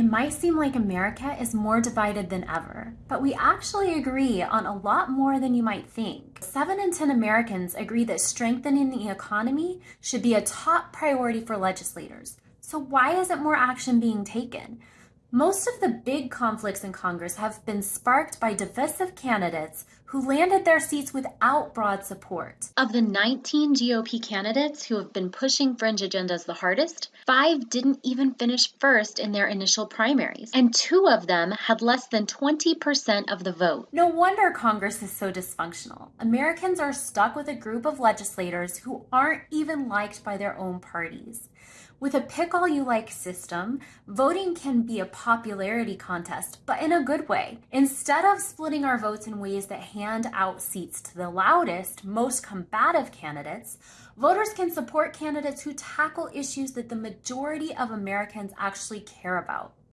It might seem like America is more divided than ever, but we actually agree on a lot more than you might think. 7 in 10 Americans agree that strengthening the economy should be a top priority for legislators. So why isn't more action being taken? Most of the big conflicts in Congress have been sparked by divisive candidates who landed their seats without broad support. Of the 19 GOP candidates who have been pushing fringe agendas the hardest, five didn't even finish first in their initial primaries, and two of them had less than 20% of the vote. No wonder Congress is so dysfunctional. Americans are stuck with a group of legislators who aren't even liked by their own parties. With a pick all you like system, voting can be a popularity contest, but in a good way. Instead of splitting our votes in ways that hand out seats to the loudest, most combative candidates, voters can support candidates who tackle issues that the majority of Americans actually care about.